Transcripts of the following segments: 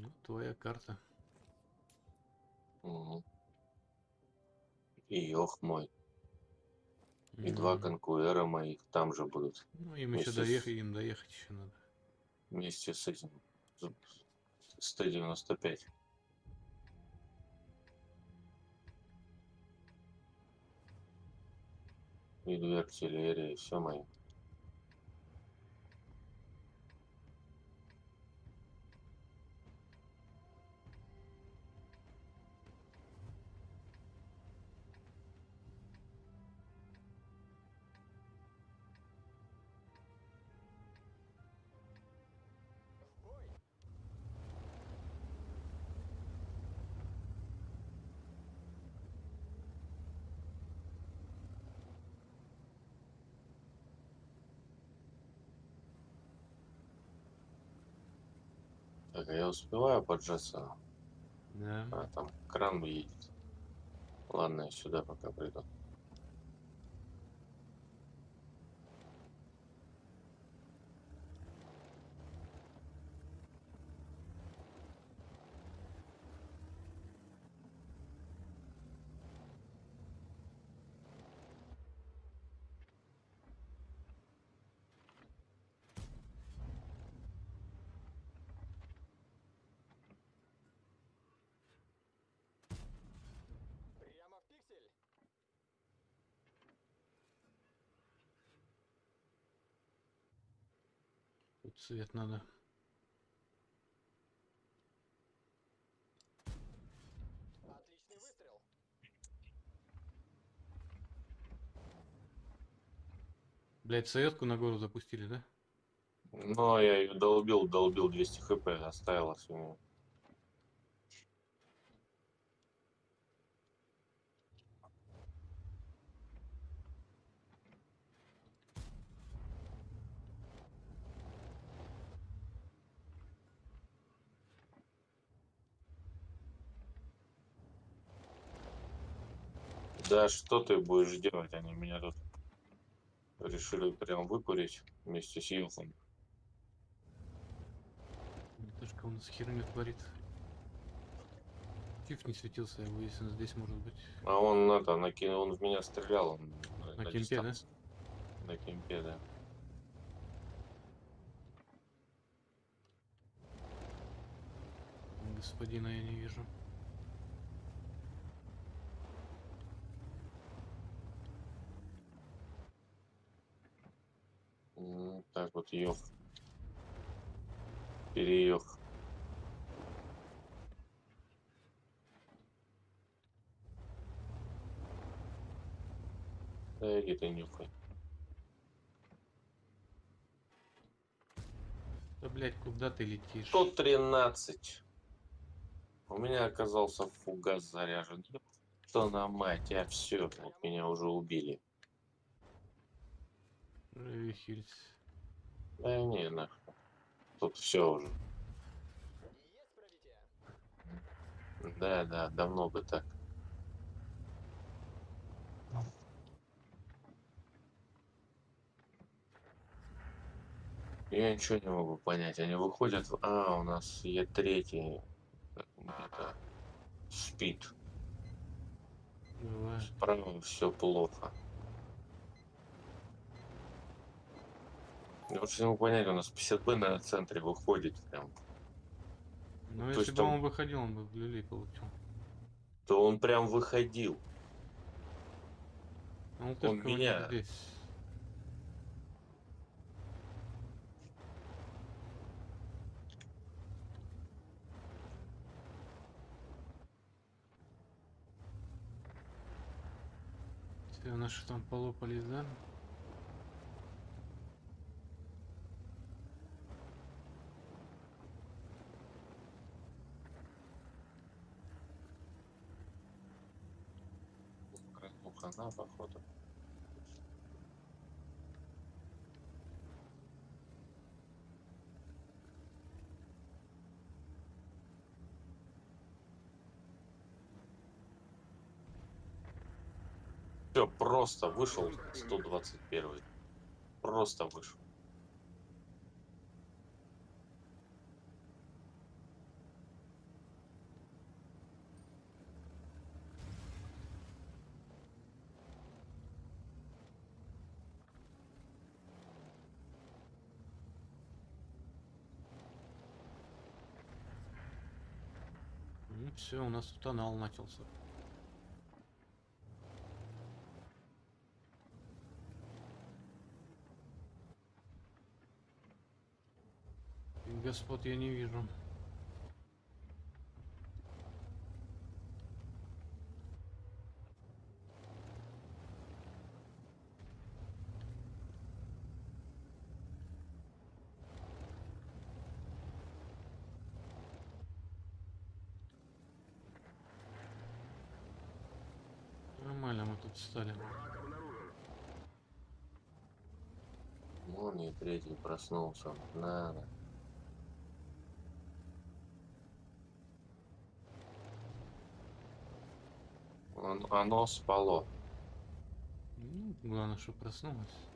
Ну, твоя карта. Мгм. И Йох мой. И два Мгм. конкуэра моих там же будут. Ну, им еще вместе с- доехать, им доехать еще надо. Вместе с этим. с Т-95. И две артиллерии, все мои. А я успеваю поджаться? Да. А, там кран едет. Ладно, я сюда пока приду. Тут свет надо. Отличный выстрел. Блять, советку на гору запустили, да? Но я ее долбил, долбил 200 хп, оставилось у Да что ты будешь делать? Они меня тут решили прям выкурить вместе с Юхом. Вертушка у нас херню творит. Фиф не светился, его если он здесь может быть. А он это, на ки- он в меня стрелял. он На кемпе, да? На кемпе, да. Господина я не вижу. М, Так вот, ёх. Переёх. Да иди ты нюхай. Да блять, куда ты летишь? 113. У меня оказался фугас заряжен. Что на мать, а все, вот меня уже убили. Ревихильц. Да не, нахуй. Тут все уже. Да, да, давно бы так. Я ничего не могу понять. Они выходят... в- А, у нас Е3 где-то спит. Справа все плохо. Вот не могу понять, у нас 50Б на центре выходит прям. Ну, если есть бы там- он выходил, он бы в люлей получил. То он прям выходил. А он меня- здесь. Все, наши там полопались, да? Все, просто вышел 121. Просто вышел. Все, у нас тут тонал начался. Господ я не вижу. Нормально мы тут стали. Вон и третий проснулся. Надо. Он, оно спало. Ну, главное, что проснулась.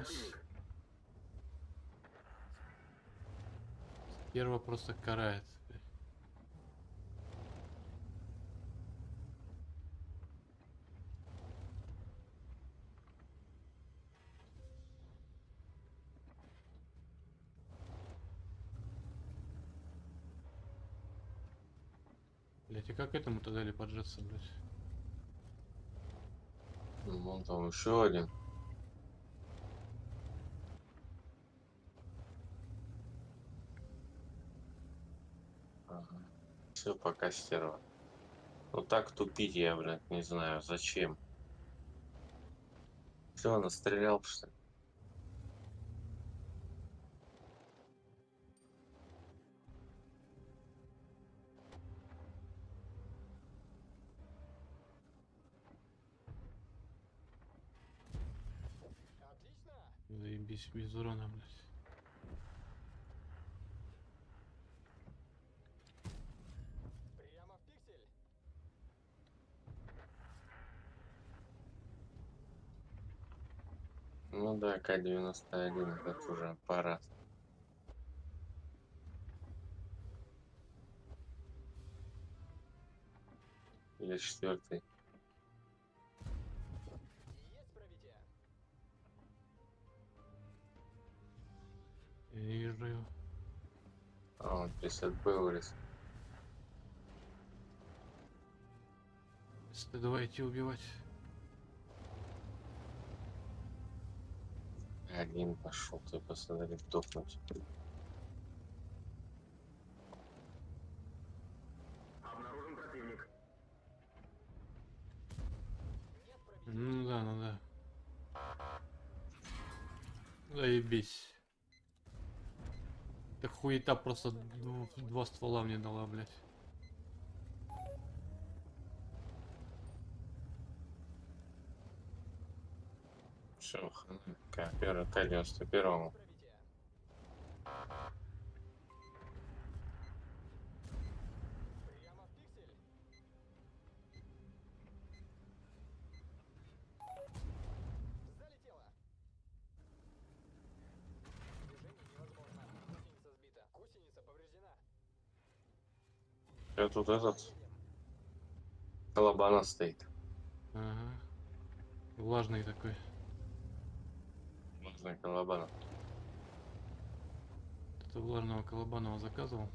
Поднялась. Первого просто карает. Блять, и как этому-то дали поджаться, блять? Ну, Вон там еще один. Ага. Все пока стерва. Ну так тупить я, блядь, не знаю, зачем. Все, настрелял, что ли? Заебись без урона, блять. Ну да, К-91, это уже аппарат. Или четвертый. Вижу. А, он 50 был вылез. Если давайте убивать. Один пошел, ты посмотри, дохнуть. Обнаружен противник. Ну да, ну да. Заебись. Так хуета просто дв- два ствола мне дала, блядь. Все, К, первый, К-91. Пробитие. Прямо в пиксель. Залетело. Движение невозможно. Гусеница сбита. Гусеница повреждена. Я тут этот, Едем. колобана стоит. Ага. Влажный такой. Можно колобана. Это влажного колобанова заказывал.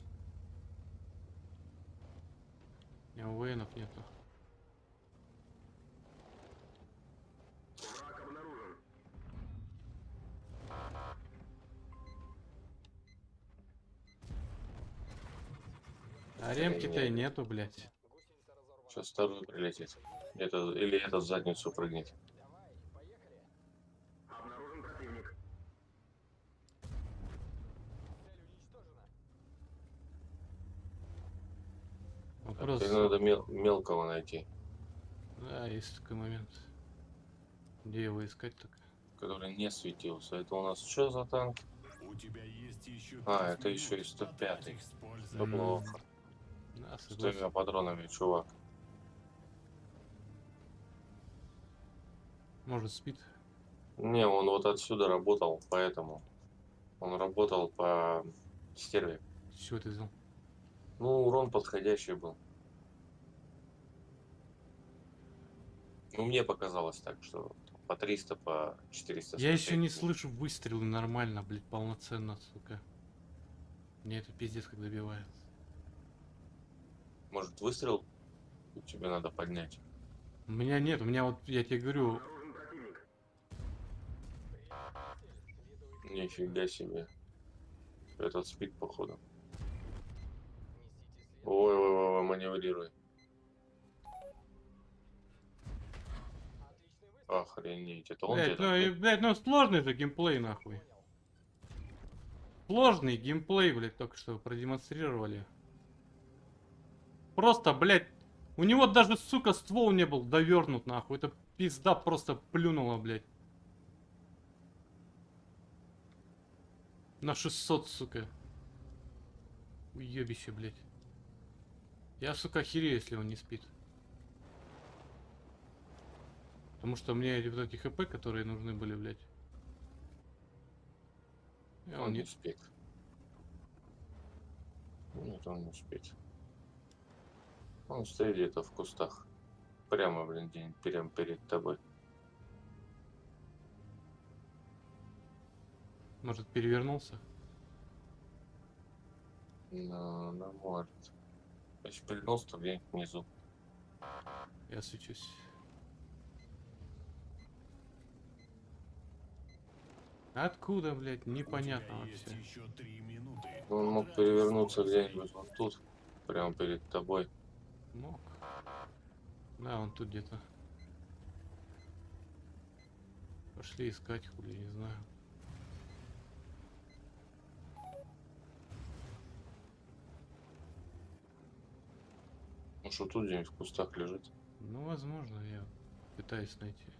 У меня у военов нету. Враг обнаружен. А ремки-то и нету, блядь. Сейчас второй прилетит. Это, или этот в задницу прыгнет. Надо мел- мелкого найти, Да, есть такой момент. Где его искать так? который не светился. Это у нас что за танк? У тебя есть еще А, это еще и 105-й. потрать их с плохо. Да, тремя патронами, чувак. Может спит? Не, он вот отсюда работал, поэтому. Он работал по стерве. Чего ты взял? Ну, урон подходящий был. Ну, мне показалось так, что по 300, по 400. Я еще не слышу выстрелы нормально, блядь, полноценно, сука. Мне это пиздец как добивает. Может, выстрел тебе надо поднять? У меня нет, у меня вот, я тебе говорю, Нифига себе. Этот спит, походу. несите след. Ой, ой, ой, ой, маневрируй. Отличный выстрел. Охренеть. Это он блядь, ну, и, блядь, ну сложный же геймплей, нахуй. Сложный геймплей, блядь, только что продемонстрировали. Просто, блядь, у него даже, сука, ствол не был довернут, нахуй. Это пизда просто плюнула, блядь. На 600, сука. Уебище, блядь. Я, сука, охерею, если он не спит. Потому что мне эти вот эти хп, которые нужны были, блядь. И Он не спит. Нет, он не спит. Он стоит где-то в кустах. Прямо, блин, день, прямо перед тобой. Может, перевернулся? Ну, ну, может. Если перевернулся, то где-нибудь внизу. Я свечусь. Откуда, блядь, непонятно вообще. Он мог перевернуться где-нибудь вот тут. Прямо перед тобой. Мог. Да, он тут где-то. Пошли искать, хули, не знаю. Ну что тут где-нибудь в кустах лежит. Ну, возможно, я пытаюсь найти.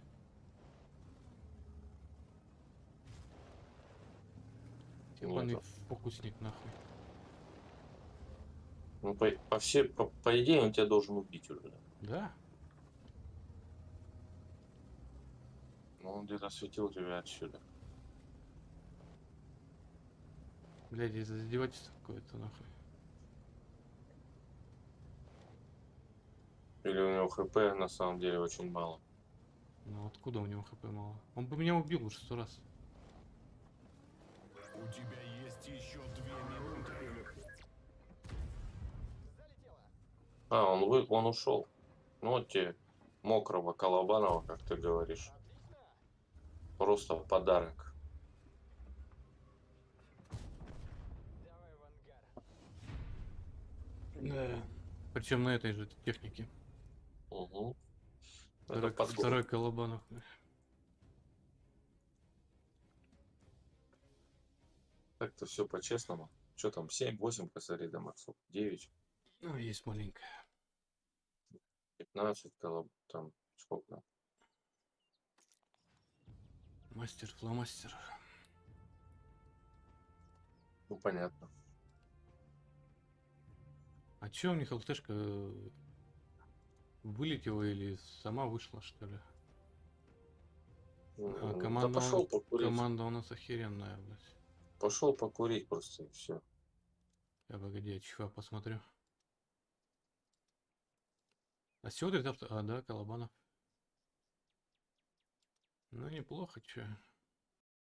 Ебаный фокусник, нахуй. Ну, по, по, все, по, по идее, он тебя должен убить уже. Да? Но он где-то светил тебя отсюда. Блядь, из-за издевательства какое-то, нахуй. Или у него хп на самом деле очень мало. Ну, откуда у него хп мало? Он бы меня убил уже сто раз. У тебя есть еще две минуты. Залетело. А, он, вы, он ушел. Ну, вот тебе мокрого Колобанова, как ты говоришь. Просто подарок. Давай в ангар. Да. Причем на этой же технике. Угу. Второй, второй Колобанов. Так-то все по-честному. Что там, 7-8 косарей до максов? 9, Ну, есть маленькая. 15 колоб... там сколько там? Мастер, фломастер. Ну, понятно. А чё у них ЛТшка э, вылетела или сама вышла, что ли? А, М, команда, да пошел покурить. команда у нас охеренная, блядь. Пошел покурить просто и все. Я погоди, я чиха посмотрю. А сегодня. А, да, Колобанов. Ну, неплохо, чё.